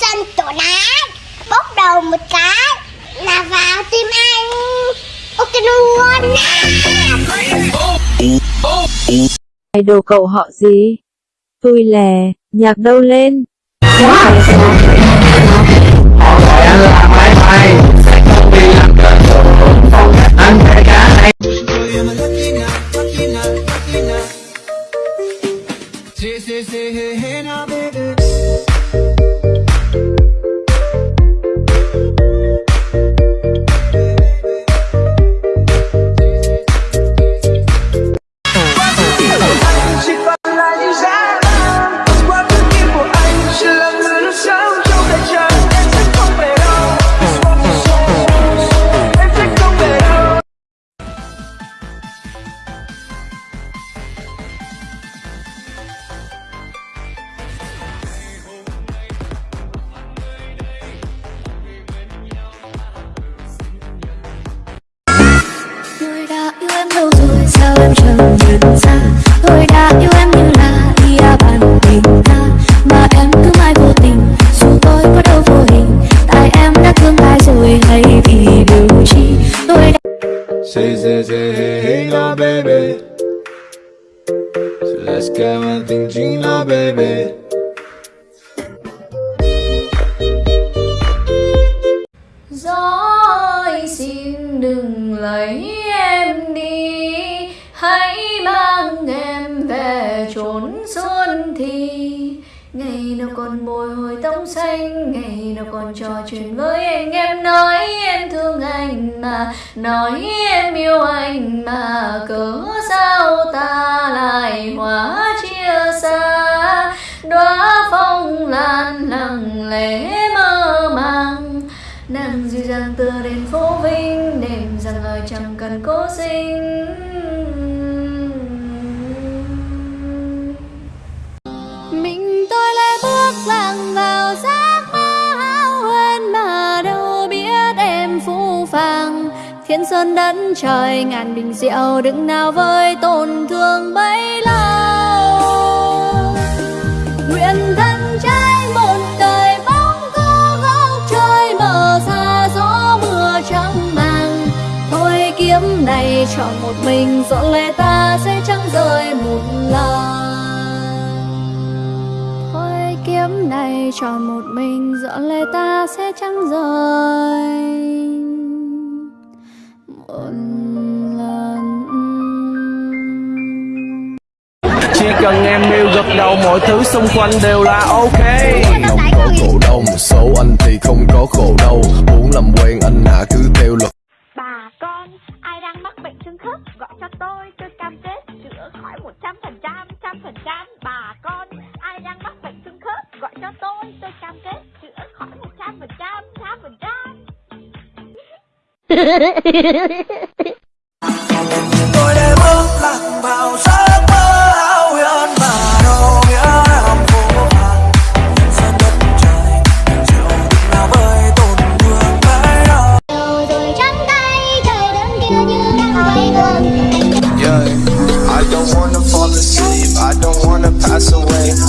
sân tổ đá bốc đầu một cái là vào tim anh ok luôn Idol cậu họ gì? Tôi lè, nhạc đâu lên? Say, say, say, hey, hey, now, baby. Say, say, say, hey, hey now, baby. So let's get one thing, Gina, baby. Gió ơi xin đừng lấy em đi Hãy nào còn bồi hồi tóc xanh, Ngày nào còn trò chuyện với anh Em, nói em thương anh mà, Nói em yêu anh mà, Cớ sao ta lại hóa chia xa? Đóa phong lan lặng lẽ mơ màng, Nàng dịu dàng tựa đến phố Vinh, Đêm rằng lời chẳng cần cố sinh. Em Thiên sơn đất trời, ngàn bình rượu Đừng nào với tổn thương bấy lâu. Nguyện thân trai một đời bóng cô góc trời mờ xa gió mưa trắng màng Thôi kiếm này chọn một mình dọn lệ ta sẽ chẳng rời một lần. Thôi kiếm này chọn một mình dọn lệ ta sẽ chẳng rời. Chỉ cần em yêu gật đầu mọi thứ xung quanh đều là ok lòng có khổ đau một số anh thì không có khổ đâu muốn làm quen anh hả cứ theo luật Bà con, ai đang mắc bệnh xương khớp gọi cho tôi, tôi cam kết chữa khỏi 100%, trăm phần trăm. Bà con, ai đang mắc bệnh xương khớp gọi cho tôi, tôi cam kết chữa khỏi 100%, trăm phần trăm. Yeah, I don't wanna fall asleep, I don't wanna pass away.